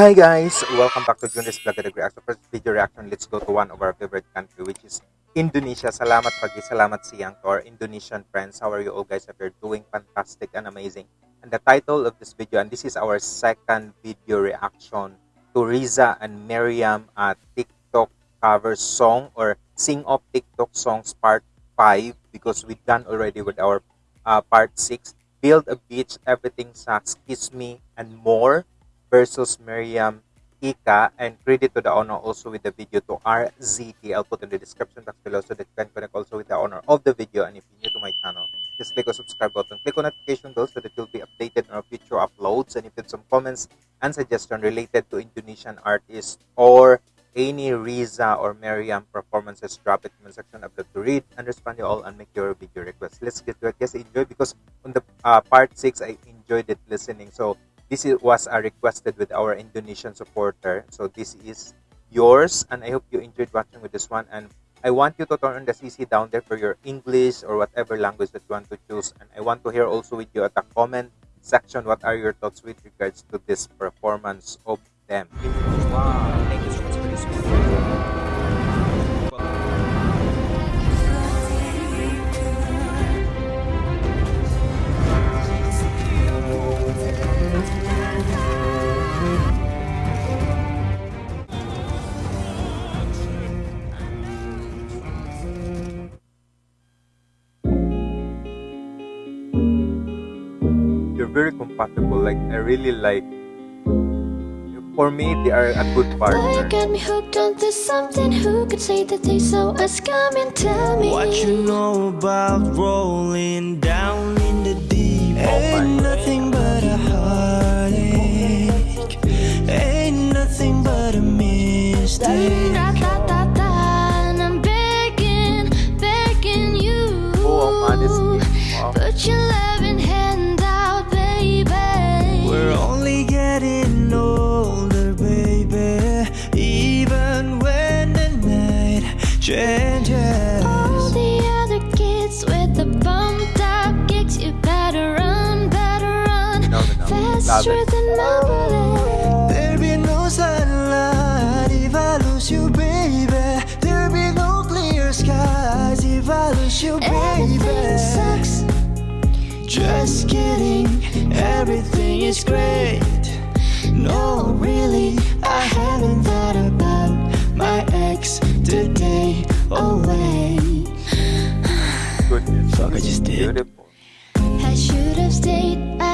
Hi guys, welcome back to Junris Vlog at Reaction. First video reaction, let's go to one of our favorite country which is Indonesia. Salamat pagi, salamat siyang to our Indonesian friends. How are you all guys? If you're doing fantastic and amazing. And the title of this video, and this is our second video reaction to Riza and Miriam uh, TikTok cover song or Sing of TikTok songs part 5 because we done already with our uh, part 6. Build a beach, everything sucks, kiss me, and more versus Miriam Ika and credit to the owner also with the video to RZT. I'll put in the description box below so that you can connect also with the owner of the video. And if you're new to my channel, just click on subscribe button, click on notification bell so that you'll be updated on our future uploads. And if you have some comments and suggestion related to Indonesian artists or any Riza or Miriam performances, drop it in the section. I'd love to read and respond you all and make your video requests. Let's get to it. Yes, enjoy because on the uh, part 6, I enjoyed it listening. So this is, was a requested with our Indonesian supporter. So this is yours and I hope you enjoyed watching with this one and I want you to turn the CC down there for your English or whatever language that you want to choose and I want to hear also with you at the comment section what are your thoughts with regards to this performance of them. Wow, very compatible. Like I really like. For me, they are a good Boy, partner. got me hooked onto something. Who could say that they saw us coming? Tell me. What you know about rolling down in the deep? Oh Ain't nothing but a heartache. Ain't nothing but a mistake. Da, da, da, da, and I'm begging, begging you. Oh, honesty. Wow. Put your Love it. than my bullet. There'll be no sunlight if I lose you, baby. There'll be no clear skies if I lose you, Everything sucks. Just kidding, everything is great. No, really, I haven't thought about my ex today. Oh, wait. Goodness. Fuck, I just did. Beautiful. I should have stayed at home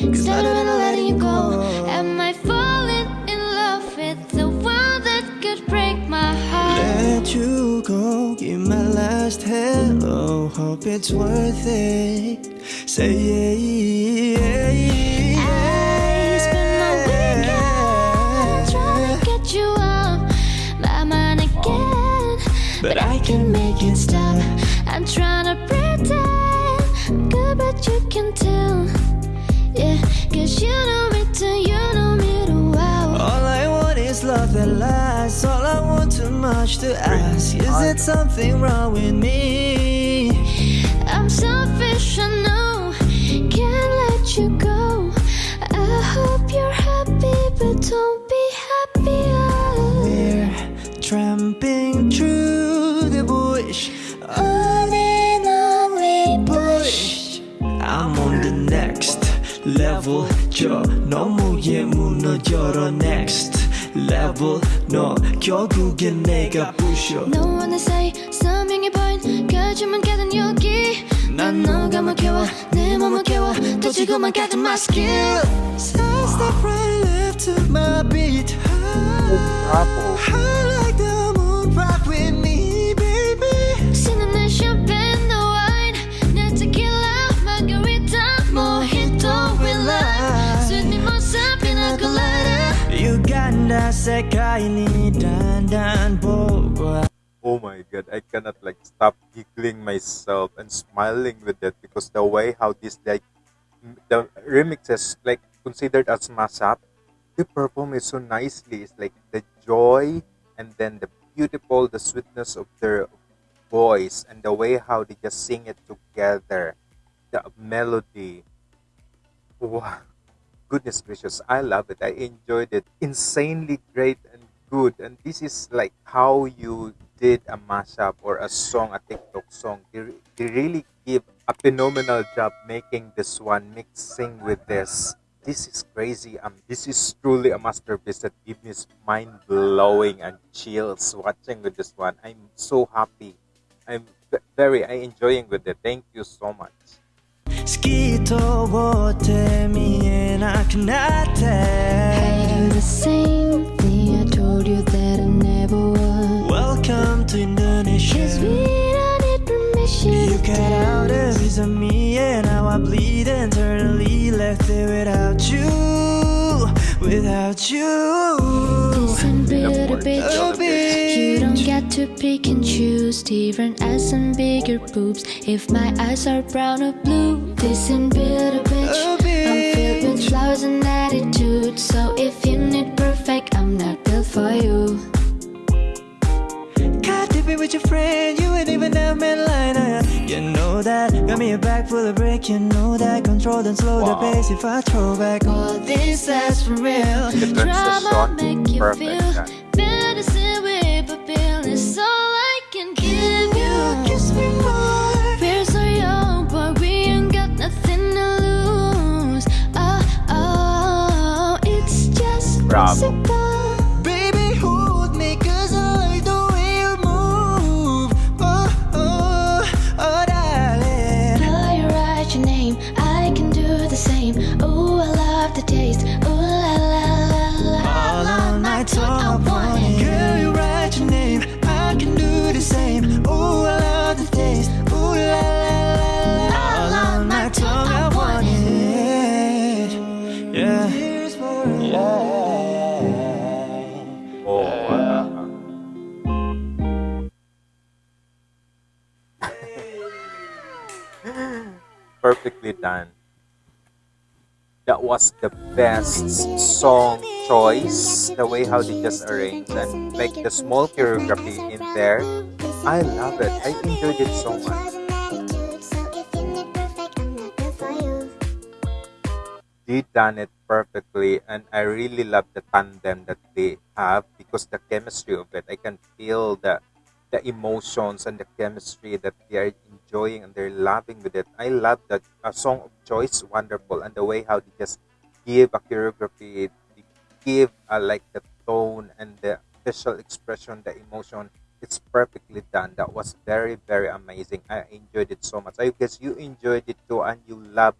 instead of letting you go. Am I falling in love with the one that could break my heart? Let you go, give my last hello. Hope it's worth it. Say yeah, yeah, yeah. I spent my weekend trying to get you off my mind again, But I can make it stop. I'm trying to pretend much to ask. Is it something wrong with me? I'm selfish, I know. Can't let you go. I hope you're happy, but don't be happier. We're tramping through the bush. On and on we push. I'm on the next level. 저 너무에 무너져라 next level. 너 결국엔 내가 부셔. No one to say something point. 거짓말 가든 여기. 난 너가 막혀와 내 몸을 깨워 터지고만 가든 my skill. Side step right left to my beat. Oh my god, I cannot like stop giggling myself and smiling with that because the way how this like the remixes like considered as mashup, they perform it so nicely. It's like the joy and then the beautiful, the sweetness of their voice and the way how they just sing it together, the melody. Wow. goodness gracious, I love it. I enjoyed it. Insanely great good. And this is like how you did a mashup or a song, a TikTok song. They, re- they really give a phenomenal job making this one, mixing with this. This is crazy. Um, this is truly a masterpiece that gives me mind blowing and chills watching with this one. I'm so happy. I'm v- very I enjoying with it. Thank you so much. 透き通って見えなくなっ I て do the same thing I told you that I never would. Welcome to Cause Indonesia we don't need permission. You to cut out a dance. piece of me and now I bleed internally Left it without you, without you Listen, bitter board. bitch. Oh, You don't get to pick and choose different eyes and bigger boobs. If my eyes are brown or blue, listen, bitter bitch. Oh, I'm filled with flowers and attitude. So if you need perfect, I'm not built for you. Caught dipping with your friend, you ain't even that man line uh, You know that, got me a bag full of brick You know that, control and slow Wow. the pace If I throw back all this, that's for real Drama make you perfect. feel yeah. medicine with a pill is all I can give you. Kiss me more We're so young, but we ain't got nothing to lose. Oh, oh, it's just Bravo. On my I want it Girl, you write your name, I can do the same. Ooh, I love the taste. Ooh, la la la la. All on my tongue, I want it. Yeah. Yeah. Oh. Perfectly done. Was the best song choice. The way how they just arrange and make the small choreography in there. I love it. I enjoyed it so much. They done it perfectly, and I really love the tandem that they have because the chemistry of it. I can feel the the emotions and the chemistry that they are enjoying and they're loving with it. I love that a song of choice, wonderful, and the way how they just give a choreography, they give uh, like the tone and the facial expression, the emotion. It's perfectly done. That was very very amazing. I enjoyed it so much. I guess you enjoyed it too, and you love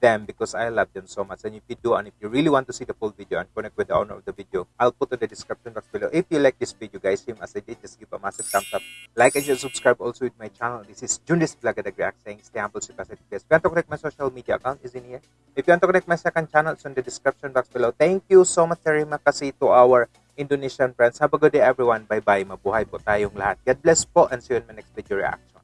them because I love them so much. And if you do, and if you really want to see the full video and connect with the owner of the video, I'll put in the description box below. If you like this video, guys, same as I did, just give a massive thumbs up. Like and subscribe also with my channel. This is Junis Vlog React saying stay humble, stay positive. If you want to connect my social media account, is in here. If you want to connect my second channel, it's in the description box below. Thank you so much, Terima kasih to our Indonesian friends. Have a good day, everyone. Bye-bye. Mabuhay po tayong lahat. God bless po and see you in my next video reaction.